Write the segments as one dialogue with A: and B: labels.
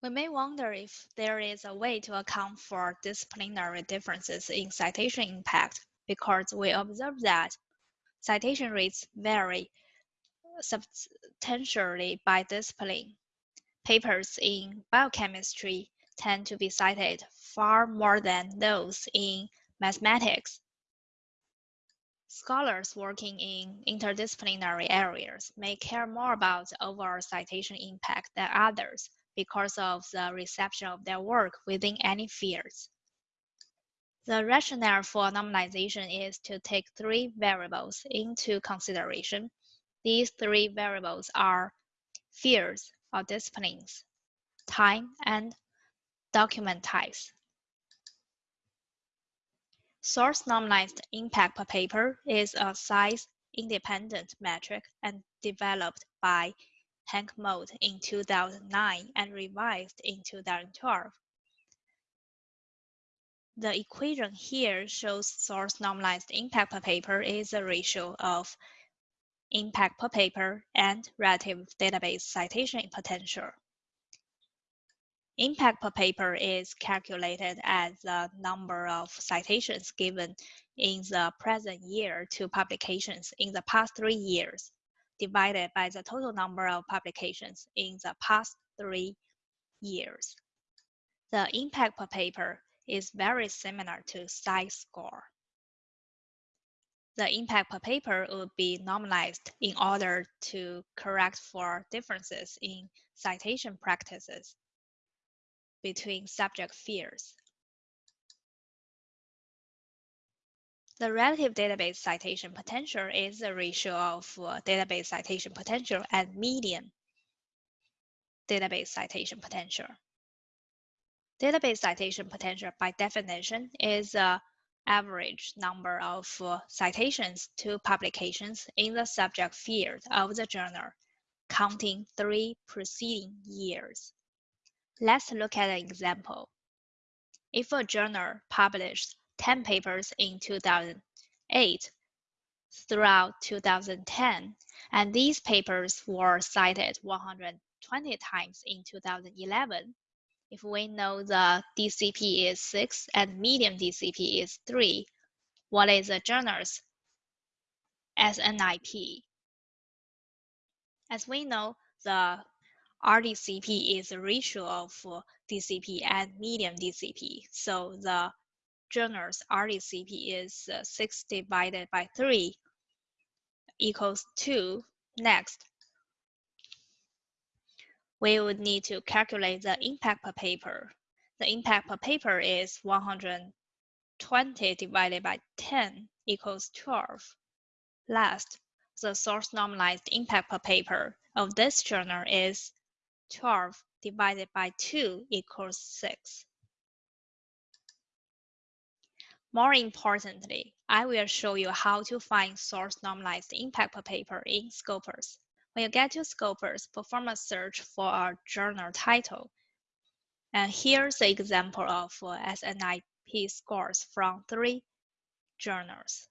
A: We may wonder if there is a way to account for disciplinary differences in citation impact because we observe that citation rates vary substantially by discipline. Papers in biochemistry tend to be cited far more than those in mathematics. Scholars working in interdisciplinary areas may care more about overall citation impact than others because of the reception of their work within any fields. The rationale for normalization is to take three variables into consideration. These three variables are fields or disciplines, time, and document types. Source normalized impact per paper is a size independent metric and developed by Henk Moed in 2009 and revised in 2012. The equation here shows source normalized impact per paper is a ratio of impact per paper and relative database citation potential. Impact per paper is calculated as the number of citations given in the present year to publications in the past three years divided by the total number of publications in the past three years. The impact per paper is very similar to SCI score. The impact per paper would be normalized in order to correct for differences in citation practices between subject fields. The relative database citation potential is the ratio of uh, database citation potential and median database citation potential. Database citation potential by definition is the average number of uh, citations to publications in the subject field of the journal, counting three preceding years. Let's look at an example. If a journal published 10 papers in 2008 throughout 2010, and these papers were cited 120 times in 2011. If we know the DCP is 6 and median DCP is 3, what is the journal's SNIP? As we know, the RDCP is ratio of DCP and median DCP. So the journal's RDCP is uh, 6 divided by 3 equals 2. Next, we would need to calculate the impact per paper. The impact per paper is 120 divided by 10 equals 12. Last, the source normalized impact per paper of this journal is 12 divided by 2 equals 6. More importantly, I will show you how to find source normalized impact per paper in Scopus. When you get to Scopus, perform a search for a journal title. And here's the example of SNIP scores from three journals.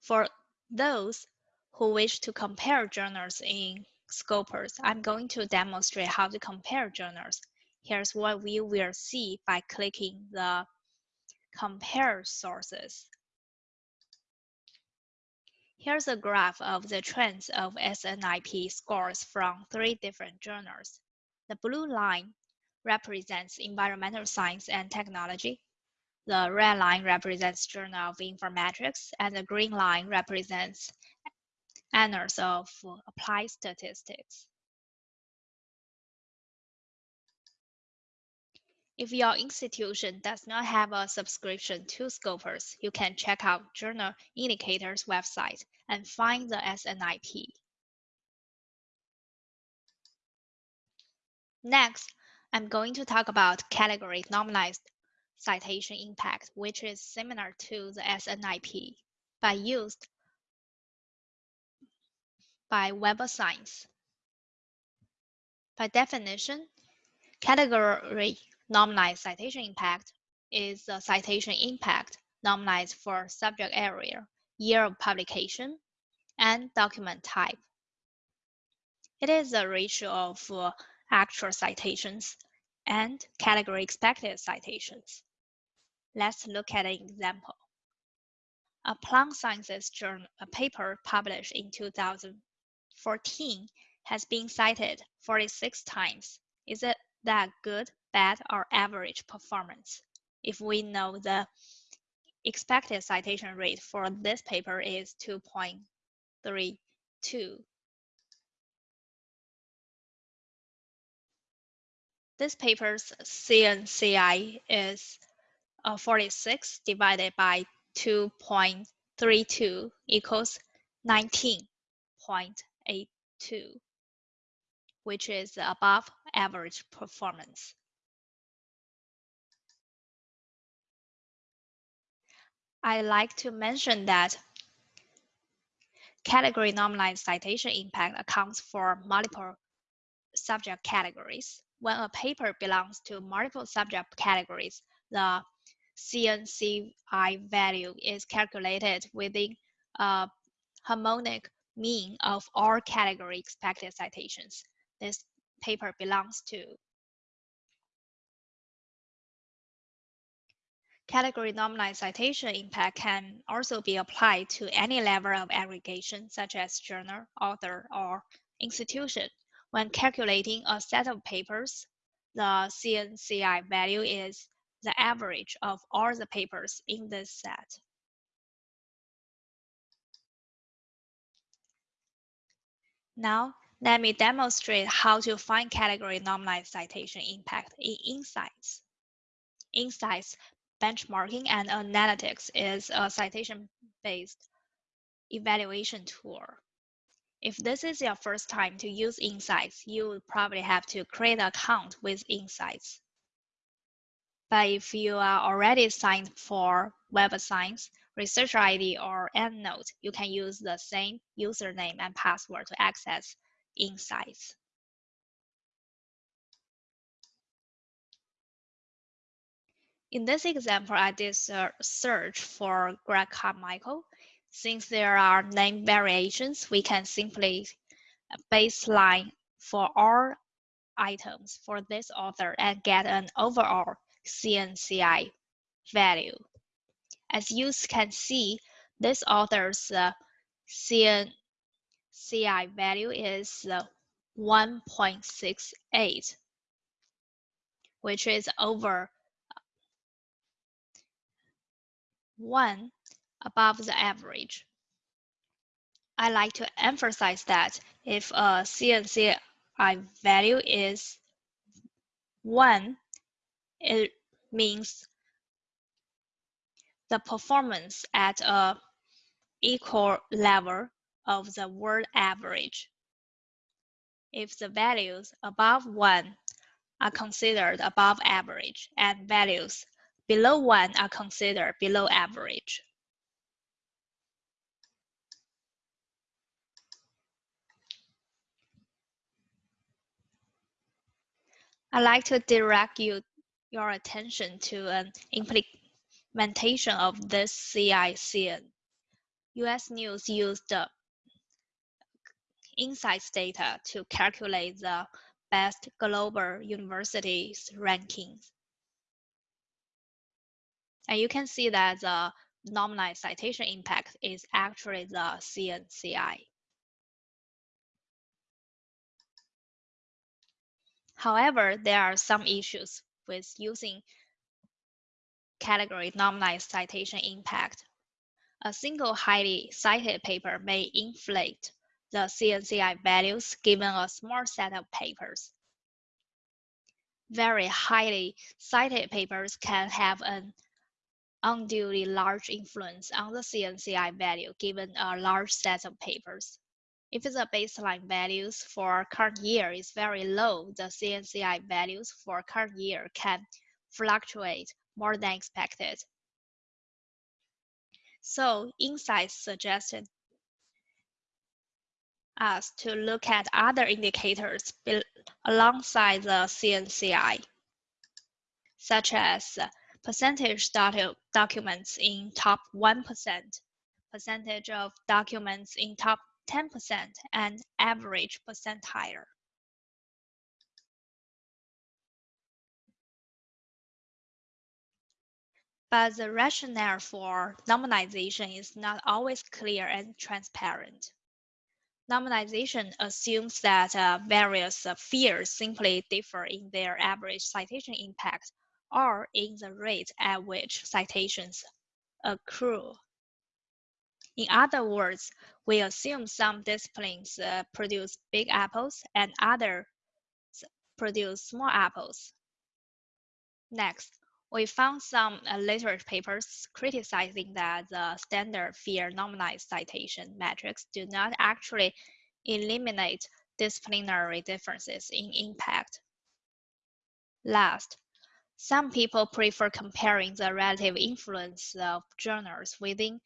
A: For those who wish to compare journals in Scopus, I'm going to demonstrate how to compare journals Here's what we will see by clicking the compare sources. Here's a graph of the trends of SNIP scores from three different journals. The blue line represents environmental science and technology. The red line represents Journal of Informetrics, and the green line represents Annals of Applied Statistics. If your institution does not have a subscription to Scopus, you can check out Journal Indicators website and find the SNIP. Next, I'm going to talk about category normalized citation impact, which is similar to the SNIP, but used by Web of Science. By definition, category Normalized citation impact is the citation impact normalized for subject area, year of publication, and document type. It is the ratio of uh, actual citations and category expected citations. Let's look at an example. A plant sciences journal a paper published in 2014 has been cited 46 times. Is it that good, bad, or average performance? If we know the expected citation rate for this paper is 2.32. This paper's CNCI is uh, 46 divided by 2.32 equals 19.82, which is above average performance. I like to mention that category normalized citation impact accounts for multiple subject categories. When a paper belongs to multiple subject categories, the CNCI value is calculated within a harmonic mean of all category expected citations. This paper belongs to Category normalized citation impact can also be applied to any level of aggregation, such as journal, author, or institution. When calculating a set of papers, the CNCI value is the average of all the papers in this set. Now, let me demonstrate how to find category normalized citation impact in InCites. InCites benchmarking and analytics is a citation-based evaluation tool. If this is your first time to use InCites, you would probably have to create an account with InCites. But if you are already signed for Web of Science, ResearcherID, or EndNote, you can use the same username and password to access InCites. In this example, I did a search for Greg Carmichael. Since there are name variations, we can simply baseline for all items for this author and get an overall CNCI value. As you can see, this author's uh, CNCI value is uh, 1.68, which is over one above the average. I like to emphasize that if a CNCI value is 1, it means the performance at a equal level of the world average. If the values above 1 are considered above average and values below 1 are considered below average. I'd like to direct you your attention to an implementation of this CICN. US News used the InCites data to calculate the best global universities rankings. And you can see that the normalized citation impact is actually the CNCI. However, there are some issues with using category normalized citation impact. A single highly cited paper may inflate the CNCI values given a small set of papers. Very highly cited papers can have an unduly large influence on the CNCI value given a large set of papers. If the baseline values for current year is very low, the CNCI values for current year can fluctuate more than expected. So InCites suggested us to look at other indicators alongside the CNCI, such as percentage of documents in top 1%, percentage of documents in top 10% and average percentile. But the rationale for normalization is not always clear and transparent. Normalization assumes that uh, various uh, fields simply differ in their average citation impact or in the rate at which citations accrue. In other words, we assume some disciplines uh, produce big apples and others produce small apples. Next, we found some uh, literature papers criticizing that the standard field normalized citation metrics do not actually eliminate disciplinary differences in impact. Last, some people prefer comparing the relative influence of journals within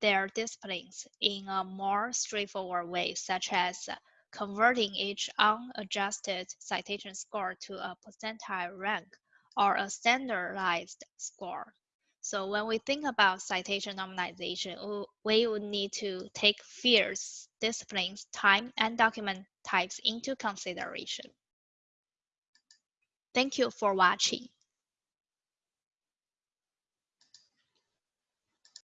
A: their disciplines in a more straightforward way, such as converting each unadjusted citation score to a percentile rank or a standardized score. So when we think about citation normalization, we would need to take fields, disciplines, time, and document types into consideration. Thank you for watching.